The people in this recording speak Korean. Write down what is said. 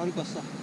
가리고 왔어.